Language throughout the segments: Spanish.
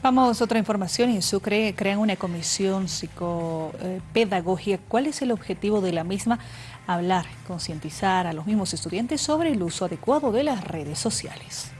Vamos a otra información. En Sucre crean una comisión psicopedagógica. ¿Cuál es el objetivo de la misma? Hablar, concientizar a los mismos estudiantes sobre el uso adecuado de las redes sociales.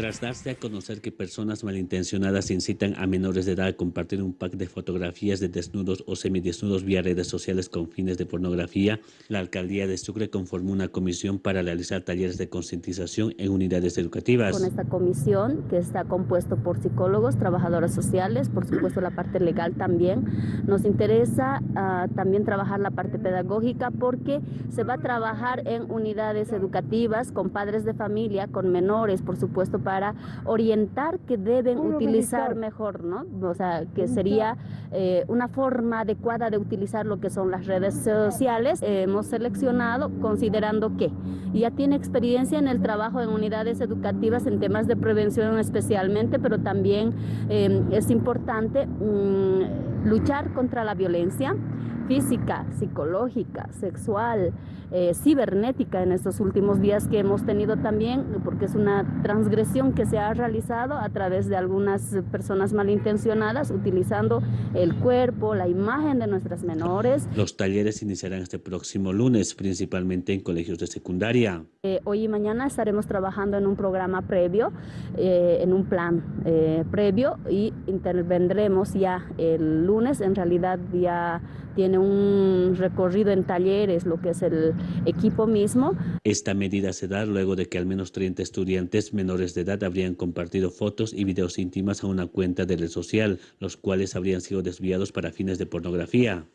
Tras darse a conocer que personas malintencionadas incitan a menores de edad a compartir un pack de fotografías de desnudos o semidesnudos vía redes sociales con fines de pornografía, la Alcaldía de Sucre conformó una comisión para realizar talleres de concientización en unidades educativas. Con esta comisión, que está compuesto por psicólogos, trabajadoras sociales, por supuesto la parte legal también, nos interesa uh, también trabajar la parte pedagógica porque se va a trabajar en unidades educativas con padres de familia, con menores, por supuesto, para orientar que deben utilizar mejor, ¿no? O sea, que sería eh, una forma adecuada de utilizar lo que son las redes sociales. Eh, hemos seleccionado considerando que ya tiene experiencia en el trabajo en unidades educativas en temas de prevención especialmente, pero también eh, es importante mmm, luchar contra la violencia física, psicológica, sexual, eh, cibernética en estos últimos días que hemos tenido también, porque es una transgresión que se ha realizado a través de algunas personas malintencionadas utilizando el cuerpo, la imagen de nuestras menores. Los talleres iniciarán este próximo lunes, principalmente en colegios de secundaria. Eh, hoy y mañana estaremos trabajando en un programa previo, eh, en un plan previo y intervendremos ya el lunes, en realidad ya tiene un recorrido en talleres, lo que es el equipo mismo. Esta medida se da luego de que al menos 30 estudiantes menores de edad habrían compartido fotos y videos íntimas a una cuenta de red social, los cuales habrían sido desviados para fines de pornografía.